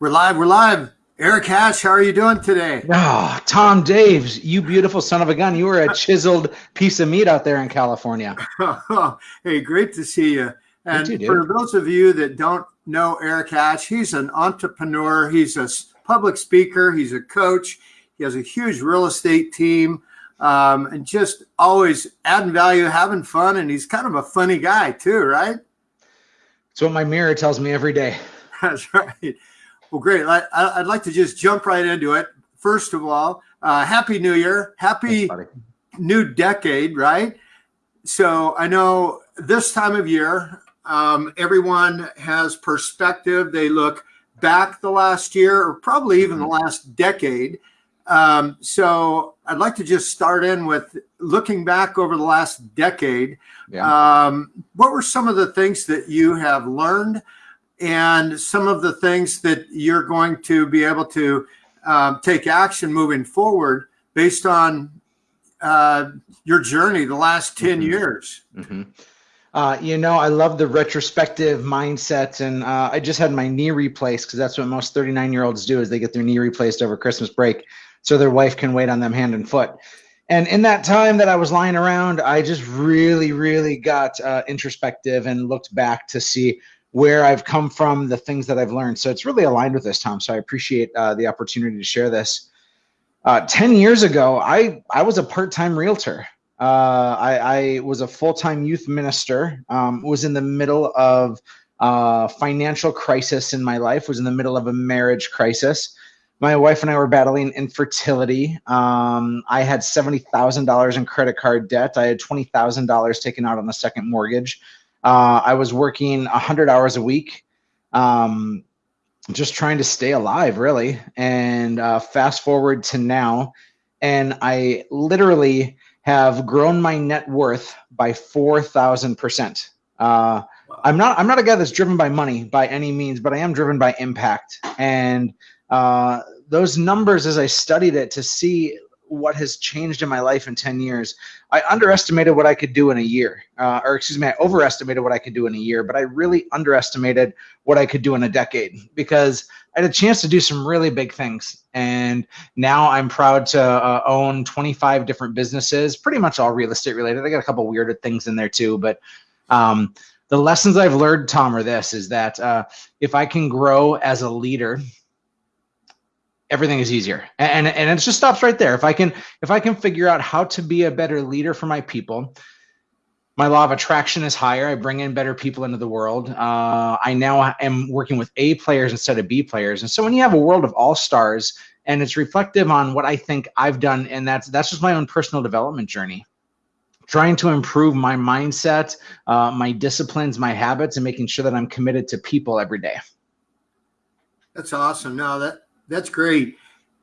We're live. We're live. Eric Hatch, how are you doing today? Oh, Tom Daves, you beautiful son of a gun. You were a chiseled piece of meat out there in California. hey, great to see you. And too, for those of you that don't know Eric Hatch, he's an entrepreneur. He's a public speaker. He's a coach. He has a huge real estate team um, and just always adding value, having fun. And he's kind of a funny guy too, right? It's what my mirror tells me every day. That's right. Well, great. I, would like to just jump right into it. First of all, uh, Happy New Year. Happy new decade, right? So I know this time of year, um, everyone has perspective. They look back the last year or probably even the mm-hmm. last decade. Um, so I'd like to just start in with looking back over the last decade. Yeah. Um, what were some of the things that you have learned and some of the things that you're going to be able to um, take action moving forward based on uh, your journey the last 10 mm-hmm. years? Mm-hmm. Uh, you know, I love the retrospective mindset, and uh, I just had my knee replaced because that's what most 39 year olds do is they get their knee replaced over Christmas break, so their wife can wait on them hand and foot. And in that time that I was lying around, I just really, really got uh, introspective and looked back to see where I've come from, the things that I've learned. So it's really aligned with this, Tom. So I appreciate uh, the opportunity to share this. Uh, 10 years ago, I, I was a part-time realtor. Uh, I, I, was a full-time youth minister, um, was in the middle of uh, financial crisis in my life, was in the middle of a marriage crisis. My wife and I were battling infertility. Um, I had $70,000 in credit card debt. I had $20,000 taken out on a second mortgage. Uh, I was working 100 hours a week, um, just trying to stay alive, really. And uh, fast forward to now, and I literally have grown my net worth by 4,000%. Uh, I'm not I'm not a guy that's driven by money by any means, but I am driven by impact. And uh, those numbers, as I studied it to see what has changed in my life in 10 years. I underestimated what I could do in a year, uh, or excuse me, I overestimated what I could do in a year, but I really underestimated what I could do in a decade because I had a chance to do some really big things. And now I'm proud to uh, own 25 different businesses, pretty much all real estate related. I got a couple weird things in there too, but um, the lessons I've learned, Tom, are this: is that uh, if I can grow as a leader everything is easier. And and it just stops right there. If i can if i can figure out how to be a better leader for my people my law of attraction is higher. I bring in better people into the world. Uh, i now am working with a players instead of b players. And so when you have a world of all stars and it's reflective on what i think i've done and that's that's just my own personal development journey trying to improve my mindset uh, my disciplines my habits and making sure that i'm committed to people every day. That's awesome. No that that's great.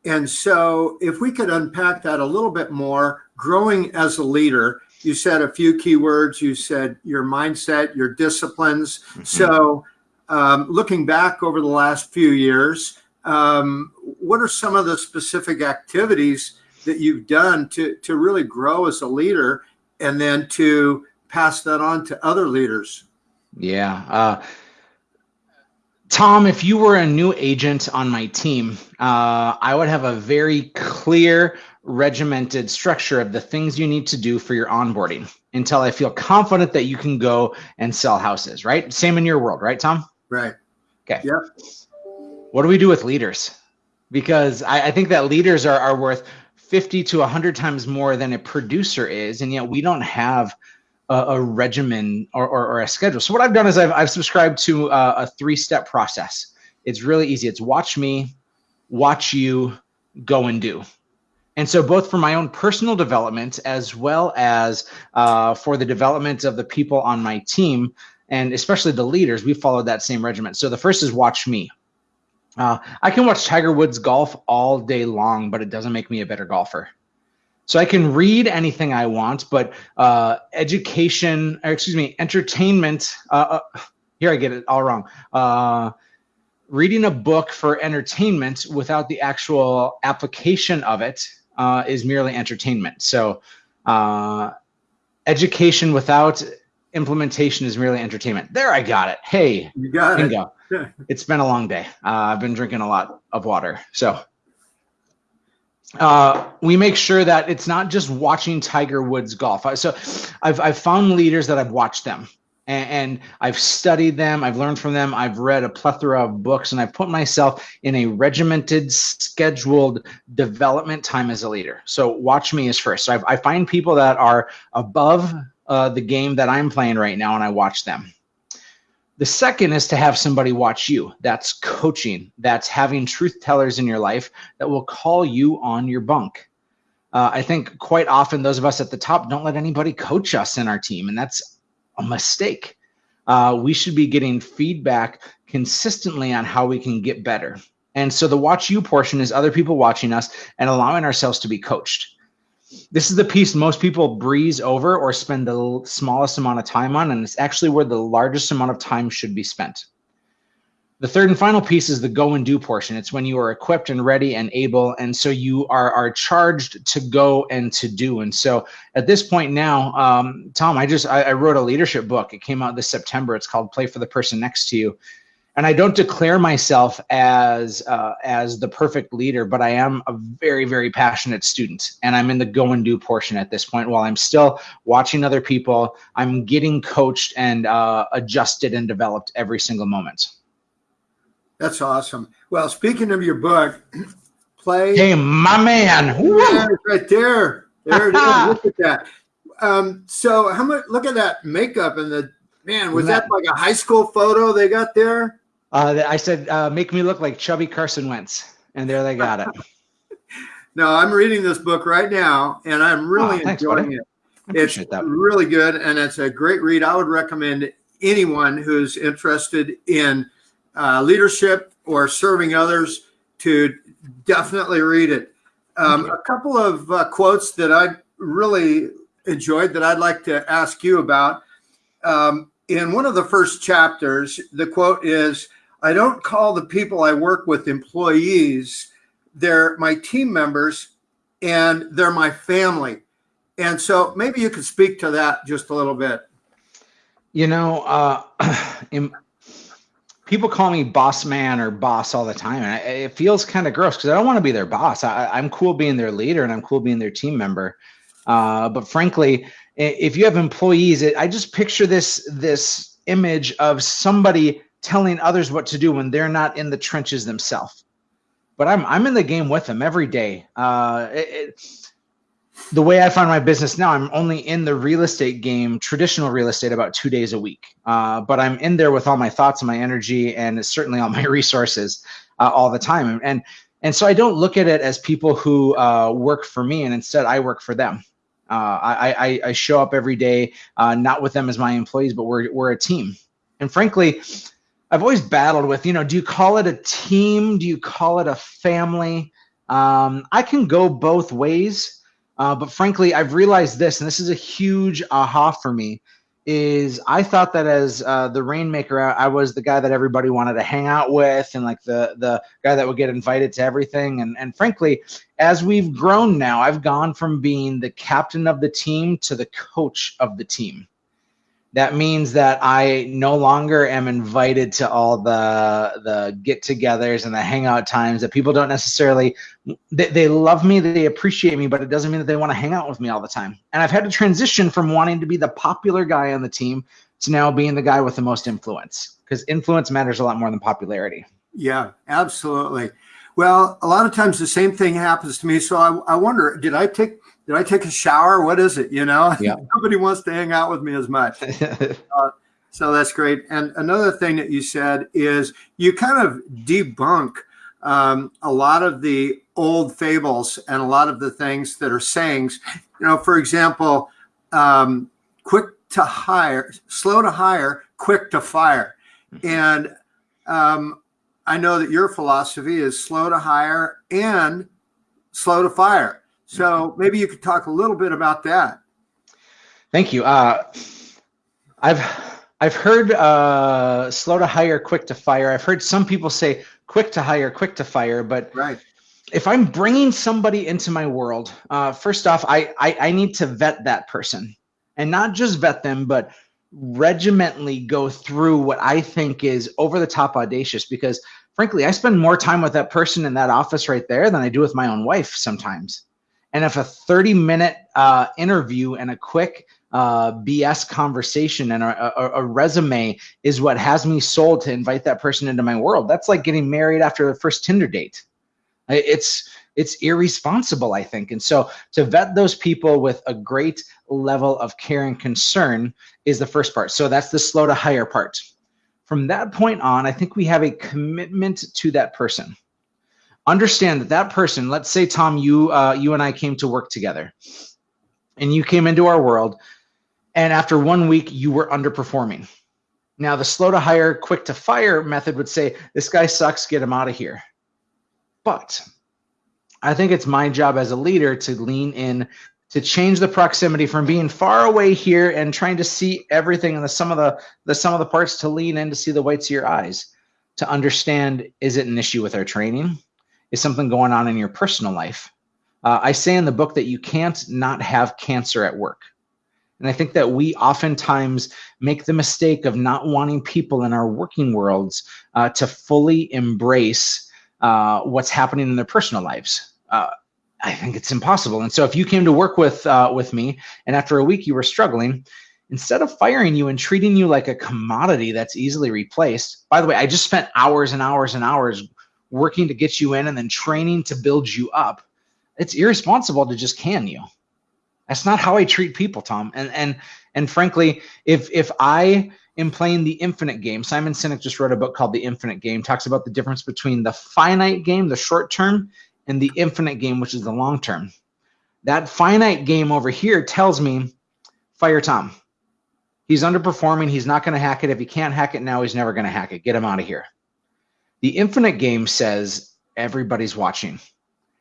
And so, if we could unpack that a little bit more, growing as a leader, you said a few key words. You said your mindset, your disciplines. Mm-hmm. So, um, looking back over the last few years, um, what are some of the specific activities that you've done to, to really grow as a leader and then to pass that on to other leaders? Yeah. Uh, Tom, if you were a new agent on my team, uh, I would have a very clear, regimented structure of the things you need to do for your onboarding until I feel confident that you can go and sell houses, right? Same in your world, right, Tom? Right. Okay. Yep. What do we do with leaders? Because I, I think that leaders are, are worth 50 to 100 times more than a producer is, and yet we don't have – a, a regimen or, or, or, a schedule. So what I've done is I've, I've subscribed to a, a three step process. It's really easy. It's watch me, watch you, go and do. And so, both for my own personal development as well as uh, for the development of the people on my team, and especially the leaders, we followed that same regimen. So, the first is watch me. Uh, I can watch Tiger Woods golf all day long, but it doesn't make me a better golfer. So I can read anything I want, but uh, education, or excuse me, entertainment. Uh, uh, here I get it all wrong. Uh, reading a book for entertainment without the actual application of it uh, is merely entertainment. So uh, education without implementation is merely entertainment. There, I got it. Hey, you got bingo. it. it's been a long day. Uh, I've been drinking a lot of water. So uh, we make sure that it's not just watching Tiger Woods golf. So I've, I've found leaders that I've watched them and, and, I've studied them. I've learned from them. I've read a plethora of books and I've put myself in a regimented, scheduled development time as a leader. So watch me as first. So I've, I find people that are above uh, the game that I'm playing right now and I watch them. The second is to have somebody watch you. That's coaching. That's having truth tellers in your life that will call you on your bunk. Uh, I think quite often those of us at the top don't let anybody coach us in our team, and that's a mistake. Uh, we should be getting feedback consistently on how we can get better. And so the watch you portion is other people watching us and allowing ourselves to be coached this is the piece most people breeze over or spend the smallest amount of time on, and it's actually where the largest amount of time should be spent. The third and final piece is the go and do portion. It's when you are equipped and ready and able, and so you are are charged to go and to do. And so at this point now, um, Tom, I just I, I wrote a leadership book. It came out this September. It's called Play for the Person Next to You and I don't declare myself as uh, as the perfect leader, but I am a very very passionate student, and I'm in the go and do portion at this point. While I'm still watching other people, I'm getting coached and uh, adjusted and developed every single moment. That's awesome. Well, speaking of your book, play. Hey, my man, yeah, right there. There it is. Look at that. Um, so, how much? Look at that makeup and the man. Was that, that like a high school photo they got there? Uh, I said, uh, make me look like chubby Carson Wentz. And there they got it. no, I'm reading this book right now and I'm really oh, thanks, enjoying buddy. it. It's that. really good and it's a great read. I would recommend anyone who's interested in uh, leadership or serving others to definitely read it. Um, a couple of uh, quotes that I really enjoyed that I'd like to ask you about. Um, in one of the first chapters, the quote is I don't call the people I work with employees. They're my team members and they're my family. And so maybe you could speak to that just a little bit. You know, uh, people call me boss man or boss all the time. And it feels kind of gross because I don't want to be their boss. I, am cool being their leader and I'm cool being their team member. Uh, but frankly, if you have employees, it, I just picture this this image of somebody telling others what to do when they're not in the trenches themselves. But I'm I'm in the game with them every day. Uh, it, it, the way I find my business now, I'm only in the real estate game, traditional real estate, about two days a week. Uh, but I'm in there with all my thoughts and my energy, and certainly all my resources uh, all the time. And and so I don't look at it as people who uh, work for me, and instead I work for them. Uh, I, I, I show up every day, uh, not with them as my employees, but we're we're a team. And frankly, I've always battled with, you know, do you call it a team? Do you call it a family? Um, I can go both ways, uh, but frankly, I've realized this, and this is a huge aha for me. Is I thought that as uh, the rainmaker, I, was the guy that everybody wanted to hang out with, and like the the guy that would get invited to everything. And and frankly, as we've grown now, I've gone from being the captain of the team to the coach of the team that means that I no longer am invited to all the the get-togethers and the hangout times that people don't necessarily they, they love me, they appreciate me, but it doesn't mean that they want to hang out with me all the time. And I've had to transition from wanting to be the popular guy on the team to now being the guy with the most influence because influence matters a lot more than popularity. Yeah, absolutely. Well, a lot of times the same thing happens to me. So I, I wonder, did I take did I take a shower? What is it? You know, yeah. nobody wants to hang out with me as much. uh, so that's great. And another thing that you said is you kind of debunk um, a lot of the old fables and a lot of the things that are sayings. You know, for example, um, quick to hire, slow to hire, quick to fire. Mm-hmm. And um, I know that your philosophy is slow to hire and slow to fire. So maybe you could talk a little bit about that. Thank you. Uh, I've I've heard uh, slow to hire, quick to fire. I've heard some people say quick to hire, quick to fire, but right. if I'm bringing somebody into my world, uh, first off, I, I I need to vet that person, and not just vet them, but regimentally go through what I think is over the top audacious because frankly, I spend more time with that person in that office right there than I do with my own wife sometimes. And if a 30 minute uh, interview and a quick uh, BS conversation and a, a, a, resume is what has me sold to invite that person into my world, that's like getting married after the first Tinder date. It's it's irresponsible, I think. And so to vet those people with a great level of care and concern is the first part. So that's the slow to hire part. From that point on, I think we have a commitment to that person. Understand that that person, let's say, Tom, you, uh, you and I came to work together and you came into our world and after one week you were underperforming. Now the slow to hire, quick to fire method would say, this guy sucks, get him out of here. But I think it's my job as a leader to lean in to change the proximity from being far away here and trying to see everything and the sum of the the sum of the parts to lean in to see the whites of your eyes to understand is it an issue with our training is something going on in your personal life. Uh, i say in the book that you can't not have cancer at work. And i think that we oftentimes make the mistake of not wanting people in our working worlds uh, to fully embrace uh, what's happening in their personal lives. Uh, I think it's impossible. And so if you came to work with uh, with me and after a week you were struggling, instead of firing you and treating you like a commodity that's easily replaced, by the way, I just spent hours and hours and hours working to get you in and then training to build you up. It's irresponsible to just can you. That's not how I treat people, Tom. And and and frankly, if if I am playing the infinite game, Simon Sinek just wrote a book called The Infinite Game, talks about the difference between the finite game, the short term, and the infinite game, which is the long term. That finite game over here tells me fire Tom. He's underperforming. He's not going to hack it. If he can't hack it now, he's never going to hack it. Get him out of here. The infinite game says everybody's watching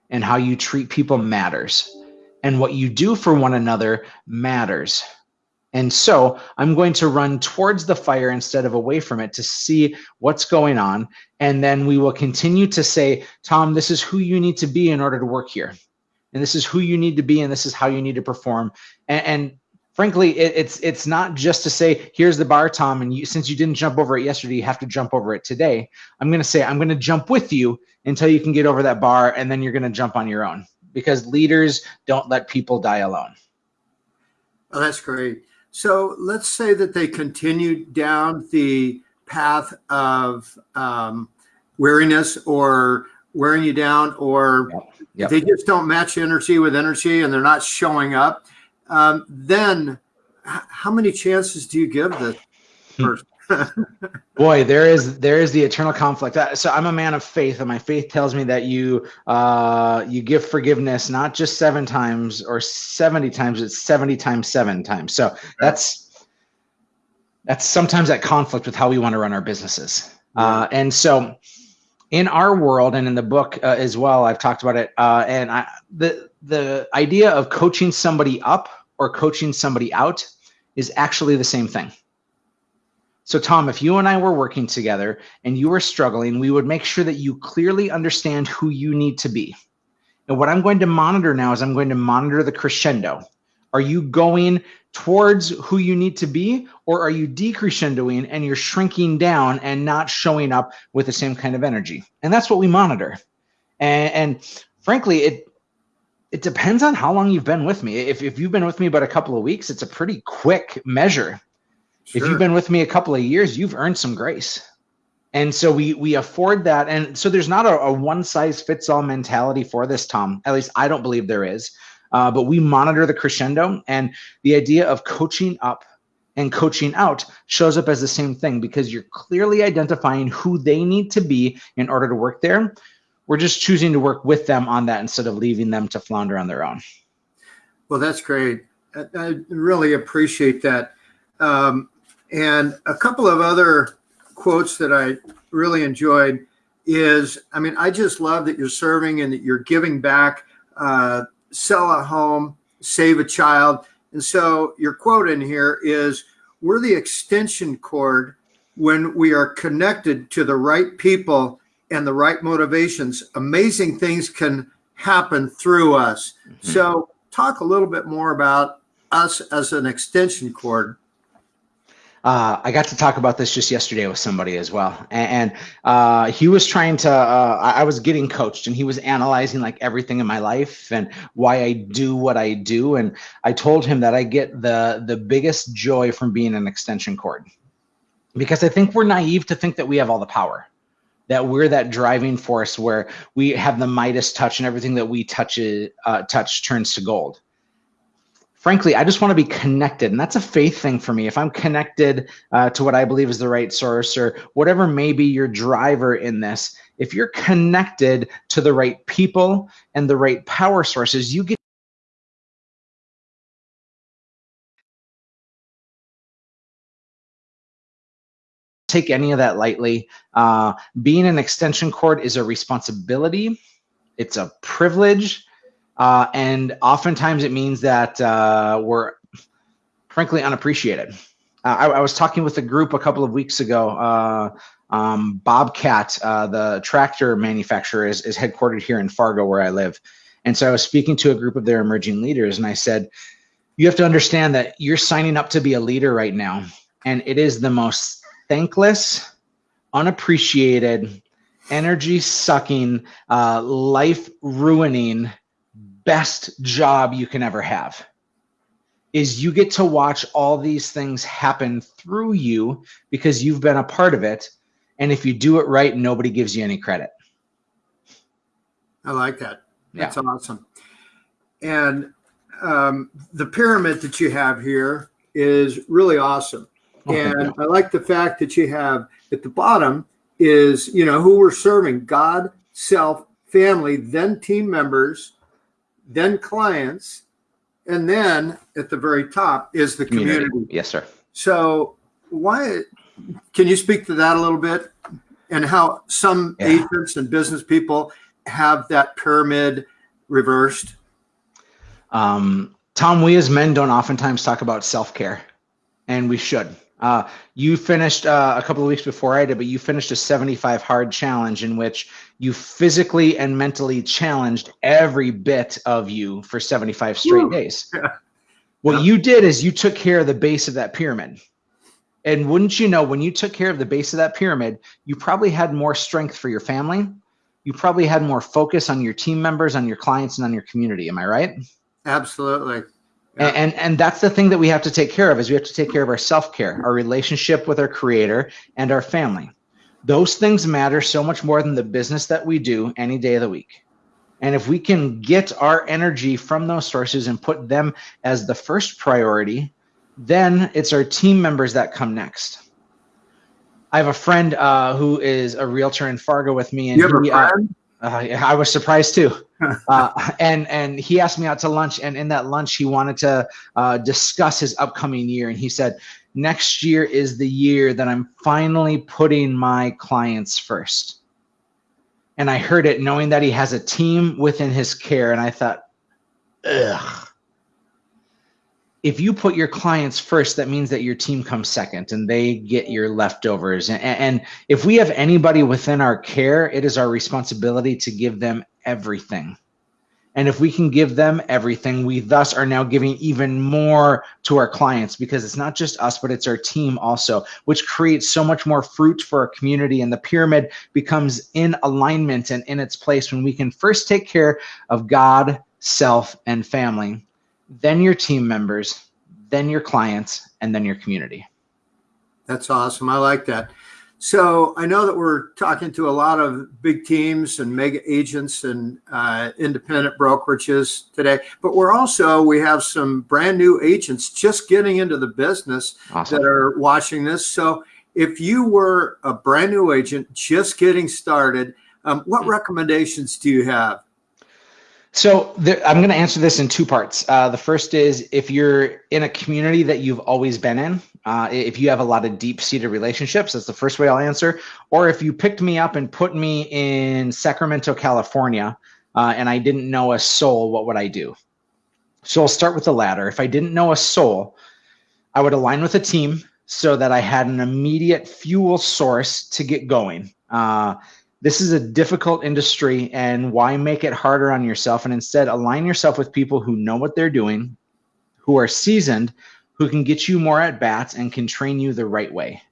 and how you treat people matters and what you do for one another matters. And so I'm going to run towards the fire instead of away from it to see what's going on. And then we will continue to say, Tom, this is who you need to be in order to work here. And this is who you need to be, and this is how you need to perform. And, and frankly, it, it's it's not just to say, here's the bar, Tom, and you, since you didn't jump over it yesterday, you have to jump over it today. I'm going to say, I'm going to jump with you until you can get over that bar, and then you're going to jump on your own because leaders don't let people die alone. Oh, that's great. So let's say that they continue down the path of um, weariness or wearing you down, or yep. Yep. they just don't match energy with energy and they're not showing up. Um, then, how many chances do you give the hmm. person? Boy, there is there is the eternal conflict. So I'm a man of faith, and my faith tells me that you uh, you give forgiveness not just seven times or seventy times; it's seventy times seven times. So that's that's sometimes that conflict with how we want to run our businesses. Uh, and so, in our world and in the book uh, as well, I've talked about it. Uh, and I, the the idea of coaching somebody up or coaching somebody out is actually the same thing. So, Tom, if you and I were working together and you were struggling, we would make sure that you clearly understand who you need to be. And what I'm going to monitor now is I'm going to monitor the crescendo. Are you going towards who you need to be, or are you decrescendoing and you're shrinking down and not showing up with the same kind of energy? And that's what we monitor. And, and frankly, it it depends on how long you've been with me. If, if you've been with me about a couple of weeks, it's a pretty quick measure Sure. If you've been with me a couple of years, you've earned some grace. And so we we afford that. And so there's not a, a one size fits all mentality for this, Tom. At least I don't believe there is. Uh, but we monitor the crescendo and the idea of coaching up and coaching out shows up as the same thing because you're clearly identifying who they need to be in order to work there. We're just choosing to work with them on that instead of leaving them to flounder on their own. Well, that's great. I, really appreciate that. Um, and a couple of other quotes that I really enjoyed is, I mean, I just love that you're serving and that you're giving back, uh, sell a home, save a child. And so your quote in here is, we're the extension cord when we are connected to the right people and the right motivations. Amazing things can happen through us. Mm -hmm. So talk a little bit more about us as an extension cord. uh, I got to talk about this just yesterday with somebody as well, and, and uh, he was trying to. Uh, I was getting coached, and he was analyzing like everything in my life and why I do what I do. And I told him that I get the the biggest joy from being an extension cord, because I think we're naive to think that we have all the power, that we're that driving force where we have the Midas touch, and everything that we touch uh, touch turns to gold frankly, I just want to be connected. And that's a faith thing for me. If I'm connected uh, to what I believe is the right source or whatever may be your driver in this, if you're connected to the right people and the right power sources, you get take any of that lightly. Uh, being an extension cord is a responsibility. It's a privilege uh, and oftentimes it means that uh, we're frankly unappreciated. Uh, I, I, was talking with a group a couple of weeks ago. Uh, um, Bobcat, uh, the tractor manufacturer, is, is headquartered here in Fargo, where I live. And so I was speaking to a group of their emerging leaders, and I said, You have to understand that you're signing up to be a leader right now. And it is the most thankless, unappreciated, energy sucking, uh, life ruining best job you can ever have is you get to watch all these things happen through you because you've been a part of it. And if you do it right nobody gives you any credit. I like that. That's yeah. awesome. And um, the pyramid that you have here is really awesome and i like the fact that you have at the bottom is you know who we're serving god self family then team members then clients, and then at the very top is the community. community. Yes, sir. So why can you speak to that a little bit and how some yeah. agents and business people have that pyramid reversed? Um, Tom, we as men don't oftentimes talk about self-care and we should. Uh, you finished uh, a couple of weeks before I did, but you finished a 75 hard challenge in which you physically and mentally challenged every bit of you for 75 straight Woo. days. Yeah. What yeah. you did is you took care of the base of that pyramid. And wouldn't you know, when you took care of the base of that pyramid, you probably had more strength for your family. You probably had more focus on your team members, on your clients, and on your community. Am I right? Absolutely. Yeah. And, and, that's the thing that we have to take care of is we have to take care of our self-care, our relationship with our creator and our family. Those things matter so much more than the business that we do any day of the week. And if we can get our energy from those sources and put them as the first priority, then it's our team members that come next. I have a friend uh, who is a realtor in Fargo with me, and you have he, a uh, friend? Uh, uh, I was surprised too. uh, and and he asked me out to lunch, and in that lunch, he wanted to uh, discuss his upcoming year, and he said, next year is the year that I'm finally putting my clients first. And I heard it knowing that he has a team within his care. And I thought, ugh. If you put your clients first, that means that your team comes second and they get your leftovers. And, and if we have anybody within our care, it is our responsibility to give them everything. And if we can give them everything, we thus are now giving even more to our clients because it's not just us, but it's our team also, which creates so much more fruit for our community. And the pyramid becomes in alignment and in its place when we can first take care of God, self, and family, then your team members, then your clients, and then your community. That's awesome. I like that. So I know that we're talking to a lot of big teams and mega agents and uh, independent brokerages today, but we're also, we have some brand new agents just getting into the business awesome. that are watching this. So if you were a brand new agent just getting started, um, what recommendations do you have? So there, I'm going to answer this in two parts. Uh, the first is if you're in a community that you've always been in, uh, if you have a lot of deep seated relationships, that's the first way I'll answer. Or if you picked me up and put me in Sacramento, California, uh, and I didn't know a soul, what would I do? So I'll start with the latter. If I didn't know a soul, I would align with a team so that I had an immediate fuel source to get going. This is a difficult industry and why make it harder on yourself and instead align yourself with people who know what they're doing who are seasoned who can get you more at bats and can train you the right way.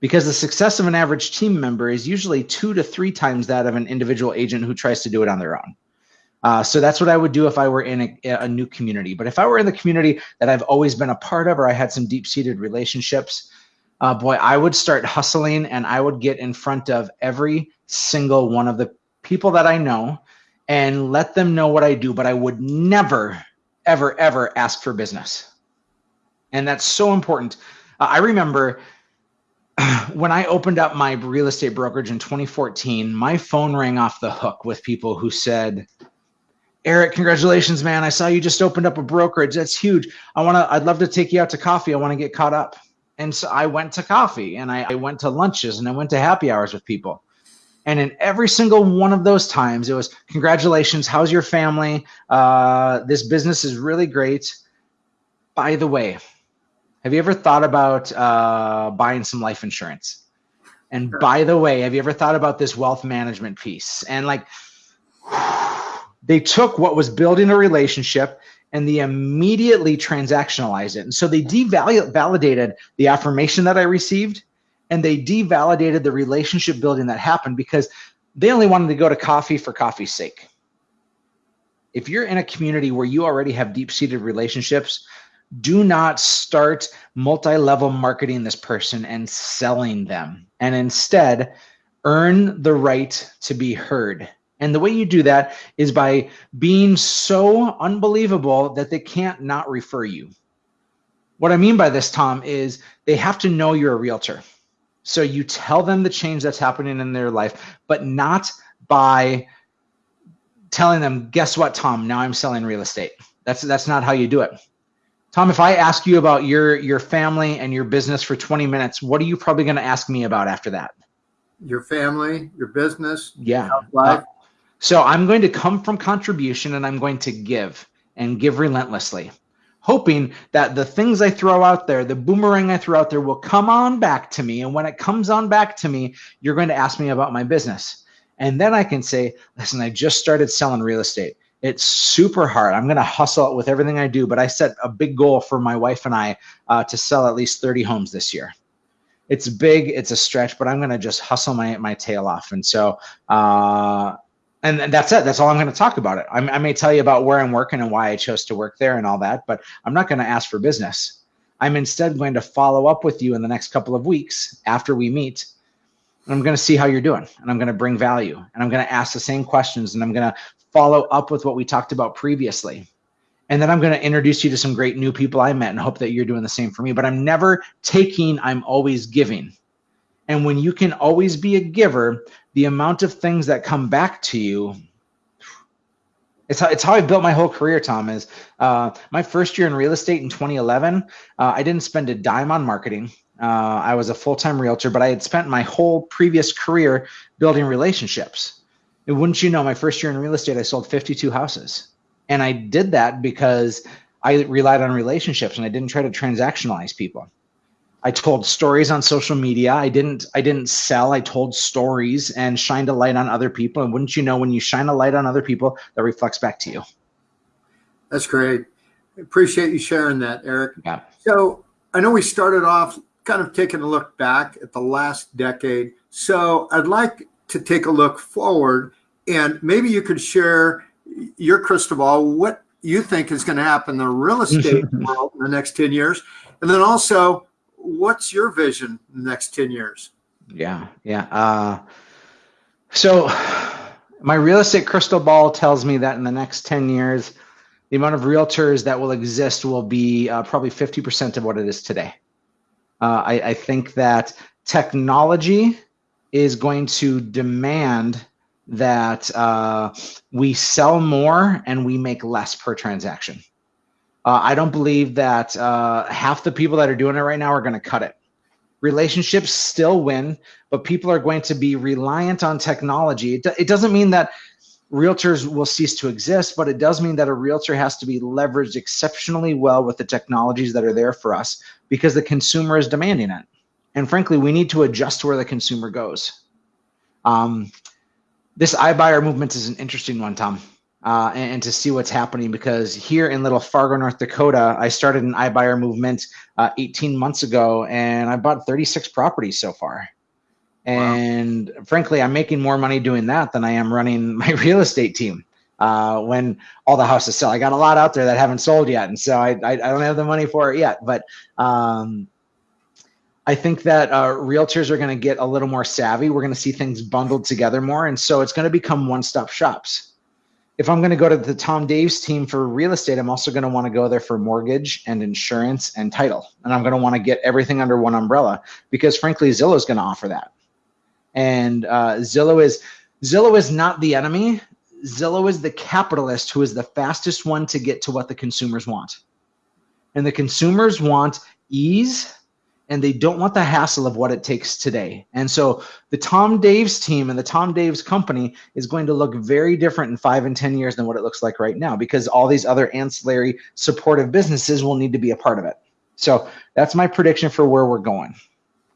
Because the success of an average team member is usually two to three times that of an individual agent who tries to do it on their own. Uh, so that's what I would do if I were in a, a, new community. But if I were in the community that I've always been a part of, or I had some deep seated relationships, uh, boy, I would start hustling and I would get in front of every single one of the people that I know and let them know what I do. But I would never, ever, ever ask for business. And that's so important. Uh, I remember when I opened up my real estate brokerage in 2014, my phone rang off the hook with people who said, Eric, congratulations, man. I saw you just opened up a brokerage. That's huge. I want to, I'd love to take you out to coffee. I want to get caught up. And so I went to coffee and I, I, went to lunches and I went to happy hours with people. And in every single one of those times, it was congratulations. How's your family? Uh, this business is really great. By the way, have you ever thought about uh, buying some life insurance? And sure. by the way, have you ever thought about this wealth management piece? And like, they took what was building a relationship and they immediately transactionalized it. And so they devalidated the affirmation that I received and they devalidated the relationship building that happened because they only wanted to go to coffee for coffee's sake. If you're in a community where you already have deep seated relationships, do not start multi level marketing this person and selling them. And instead, earn the right to be heard and the way you do that is by being so unbelievable that they can't not refer you. What I mean by this, Tom, is they have to know you're a realtor. So you tell them the change that's happening in their life, but not by telling them, guess what, Tom, now I'm selling real estate. That's that's not how you do it. Tom, if I ask you about your your family and your business for 20 minutes, what are you probably going to ask me about after that? Your family, your business, yeah, life. So I'm going to come from contribution and I'm going to give and give relentlessly, hoping that the things I throw out there, the boomerang I throw out there will come on back to me. And when it comes on back to me, you're going to ask me about my business. And then I can say, listen, I just started selling real estate. It's super hard. I'm going to hustle it with everything I do, but I set a big goal for my wife and I uh, to sell at least 30 homes this year it's big it's a stretch but i'm going to just hustle my my tail off and so uh, and, that's it. That's all I'm going to talk about it. I'm, i may tell you about where I'm working and why I chose to work there and all that, but I'm not going to ask for business. I'm instead going to follow up with you in the next couple of weeks after we meet. And I'm going to see how you're doing and I'm going to bring value and I'm going to ask the same questions and I'm going to follow up with what we talked about previously. And then I'm going to introduce you to some great new people I met and hope that you're doing the same for me. But I'm never taking, I'm always giving. And when you can always be a giver, the amount of things that come back to you it's how, it's how I built my whole career, Tom. Is uh, my first year in real estate in 2011, uh, I didn't spend a dime on marketing. Uh, I was a full time realtor, but I had spent my whole previous career building relationships. And wouldn't you know, my first year in real estate, I sold 52 houses. And I did that because I relied on relationships and I didn't try to transactionalize people. I told stories on social media. I didn't I didn't sell. I told stories and shined a light on other people. And wouldn't you know when you shine a light on other people, that reflects back to you. That's great. Appreciate you sharing that, Eric. Yeah. So I know we started off kind of taking a look back at the last decade. So I'd like to take a look forward and maybe you could share your crystal ball, what you think is going to happen in the real estate world in the next 10 years. And then also what's your vision next 10 years? Yeah, yeah. Uh, so my real estate crystal ball tells me that in the next 10 years, the amount of realtors that will exist will be uh, probably 50% of what it is today. Uh, I, I think that technology is going to demand that uh, we sell more and we make less per transaction. Uh, I don't believe that uh, half the people that are doing it right now are going to cut it. Relationships still win, but people are going to be reliant on technology. It, it doesn't mean that realtors will cease to exist, but it does mean that a realtor has to be leveraged exceptionally well with the technologies that are there for us because the consumer is demanding it. And frankly, we need to adjust to where the consumer goes. Um, this iBuyer movement is an interesting one, Tom. Uh, and, and, to see what's happening because here in little Fargo, North Dakota, I started an iBuyer movement uh, 18 months ago and I bought 36 properties so far. And wow. frankly, I'm making more money doing that than I am running my real estate team uh, when all the houses sell. I got a lot out there that haven't sold yet. And so I, I, I don't have the money for it yet. But um, I think that uh, realtors are going to get a little more savvy. We're going to see things bundled together more. And so it's going to become one stop shops if I'm going to go to the Tom Daves team for real estate, I'm also going to want to go there for mortgage and insurance and title. And I'm going to want to get everything under one umbrella because frankly, Zillow is going to offer that. And uh, Zillow is Zillow is not the enemy. Zillow is the capitalist who is the fastest one to get to what the consumers want. And the consumers want ease and they don't want the hassle of what it takes today. And so the Tom Daves team and the Tom Daves company is going to look very different in five and 10 years than what it looks like right now because all these other ancillary supportive businesses will need to be a part of it. So that's my prediction for where we're going.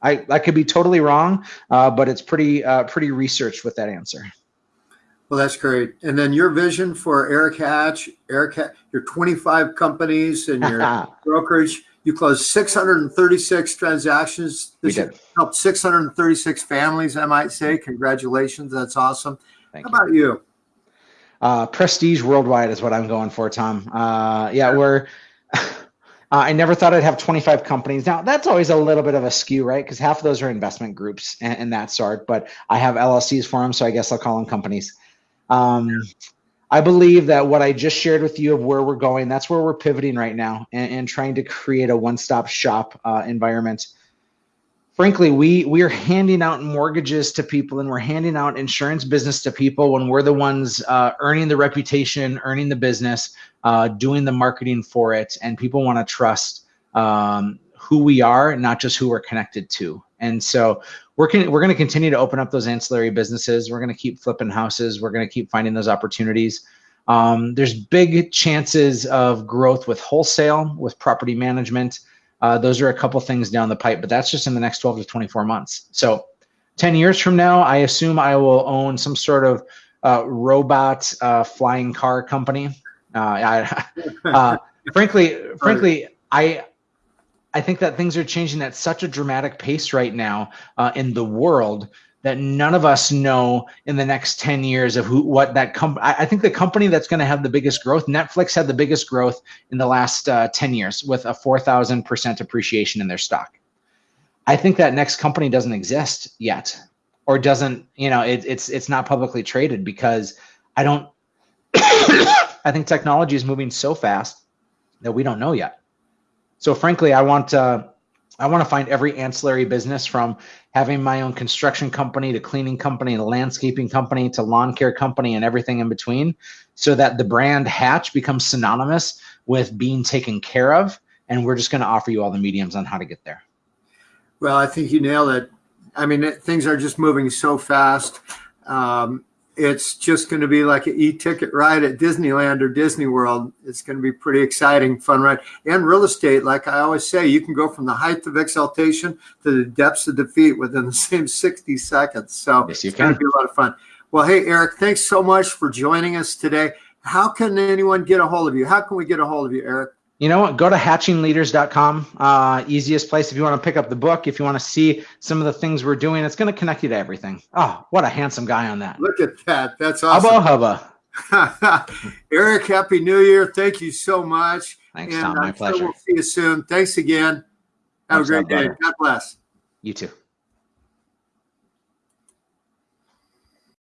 I, I could be totally wrong, uh, but it's pretty uh, pretty researched with that answer. Well, that's great. And then your vision for Eric Hatch, Eric, your 25 companies and your brokerage you closed 636 transactions. This we did. Helped 636 families, I might say. Congratulations. That's awesome. Thank How you. about you? Uh, prestige worldwide is what I'm going for, Tom. Uh, yeah, we're. Uh, I never thought I'd have 25 companies. Now that's always a little bit of a skew, right? Because half of those are investment groups and, and, that sort. But I have LLCs for them, so I guess I'll call them companies. Um, I believe that what I just shared with you of where we're going, that's where we're pivoting right now and, and trying to create a one-stop shop uh, environment. Frankly, we we are handing out mortgages to people and we're handing out insurance business to people when we're the ones uh, earning the reputation, earning the business, uh, doing the marketing for it, and people want to trust um, who we are, not just who we're connected to. And so we're con- we're going to continue to open up those ancillary businesses. We're going to keep flipping houses. We're going to keep finding those opportunities. Um, there's big chances of growth with wholesale, with property management. Uh, those are a couple things down the pipe, but that's just in the next 12 to 24 months. So 10 years from now, I assume I will own some sort of uh, robot uh, flying car company. Uh, I, uh, frankly, frankly, I I think that things are changing at such a dramatic pace right now uh, in the world that none of us know in the next 10 years of who what that company I think the company that's going to have the biggest growth Netflix had the biggest growth in the last uh, 10 years with a 4000% appreciation in their stock. I think that next company doesn't exist yet or doesn't, you know, it, it's it's not publicly traded because I don't I think technology is moving so fast that we don't know yet. So frankly, I want to I want to find every ancillary business from having my own construction company to cleaning company to landscaping company to lawn care company and everything in between so that the brand Hatch becomes synonymous with being taken care of. And we're just going to offer you all the mediums on how to get there. Well, I think you nailed it. I mean, it, things are just moving so fast. Um, it's just going to be like an e-ticket ride at Disneyland or Disney World. It's going to be pretty exciting, fun ride. And real estate, like I always say, you can go from the height of exaltation to the depths of defeat within the same 60 seconds. So yes, it's going to be a lot of fun. Well, hey, Eric, thanks so much for joining us today. How can anyone get a hold of you? How can we get a hold of you, Eric? You know what? Go to hatchingleaders.com. Uh, easiest place if you want to pick up the book, if you want to see some of the things we're doing, it's going to connect you to everything. Oh, what a handsome guy on that. Look at that. That's awesome. Hubba hubba. Eric, Happy New Year. Thank you so much. Thanks, and Tom. My I'm pleasure. Sure we'll see you soon. Thanks again. Have Thanks a great day. God bless. You too.